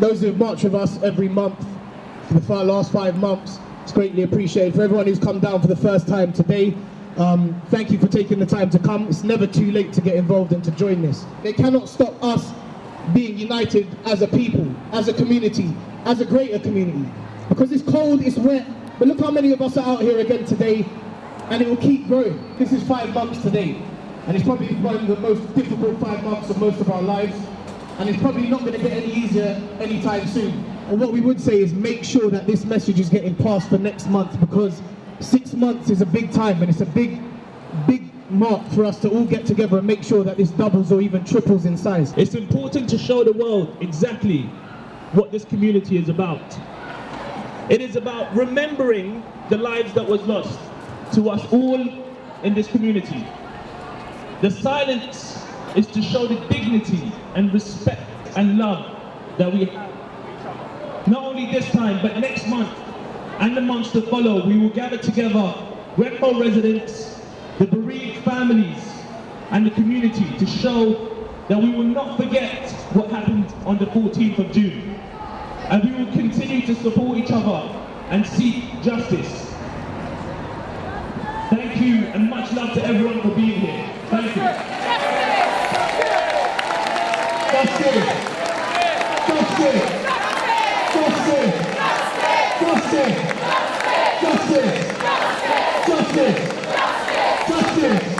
those who've marched with us every month for the last five months, it's greatly appreciated. For everyone who's come down for the first time today, um, thank you for taking the time to come. It's never too late to get involved and to join this. They cannot stop us being united as a people, as a community, as a greater community. Because it's cold, it's wet, but look how many of us are out here again today, and it will keep growing. This is five months today, and it's probably one of the most difficult five months of most of our lives, and it's probably not going to get any easier anytime soon. And what we would say is make sure that this message is getting passed for next month, because six months is a big time, and it's a big, big mark for us to all get together and make sure that this doubles or even triples in size. It's important to show the world exactly what this community is about. It is about remembering the lives that was lost to us all in this community. The silence is to show the dignity and respect and love that we have. Not only this time, but next month and the months to follow, we will gather together Redhill residents, the bereaved families, and the community to show that we will not forget what happened on the 14th of June. And we will continue to support each other and seek justice. Thank you and much love to everyone for being here. Thank you. Justice! Justice! Justice! Justice! Justice! Justice! Justice! Justice!